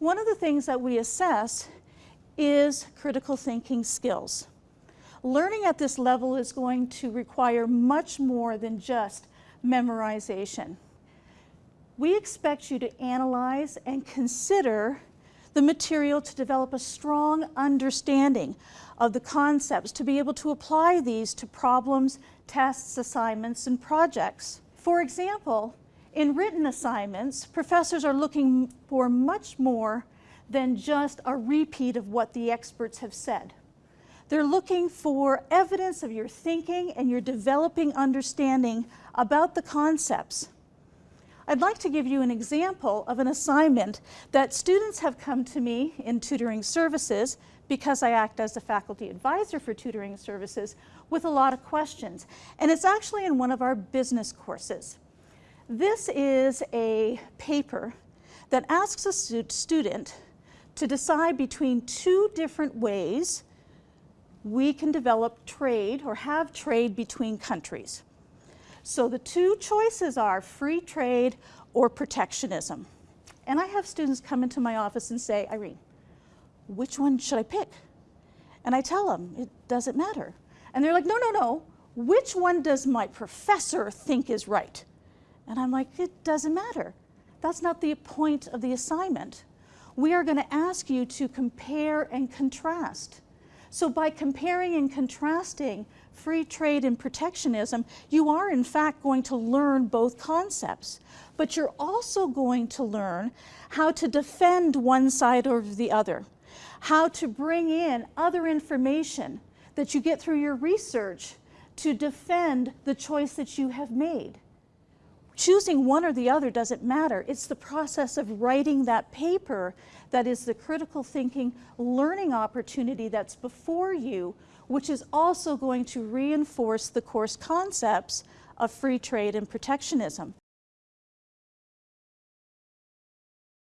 One of the things that we assess is critical thinking skills. Learning at this level is going to require much more than just memorization. We expect you to analyze and consider the material to develop a strong understanding of the concepts, to be able to apply these to problems, tests, assignments, and projects. For example, in written assignments, professors are looking for much more than just a repeat of what the experts have said. They're looking for evidence of your thinking and your developing understanding about the concepts. I'd like to give you an example of an assignment that students have come to me in tutoring services because I act as a faculty advisor for tutoring services with a lot of questions. And it's actually in one of our business courses. This is a paper that asks a student to decide between two different ways we can develop trade or have trade between countries. So the two choices are free trade or protectionism. And I have students come into my office and say, Irene, which one should I pick? And I tell them, it doesn't matter. And they're like, no, no, no, which one does my professor think is right? And I'm like, it doesn't matter. That's not the point of the assignment. We are going to ask you to compare and contrast. So by comparing and contrasting free trade and protectionism, you are in fact going to learn both concepts, but you're also going to learn how to defend one side or the other, how to bring in other information that you get through your research to defend the choice that you have made. Choosing one or the other doesn't matter. It's the process of writing that paper that is the critical thinking learning opportunity that's before you, which is also going to reinforce the course concepts of free trade and protectionism.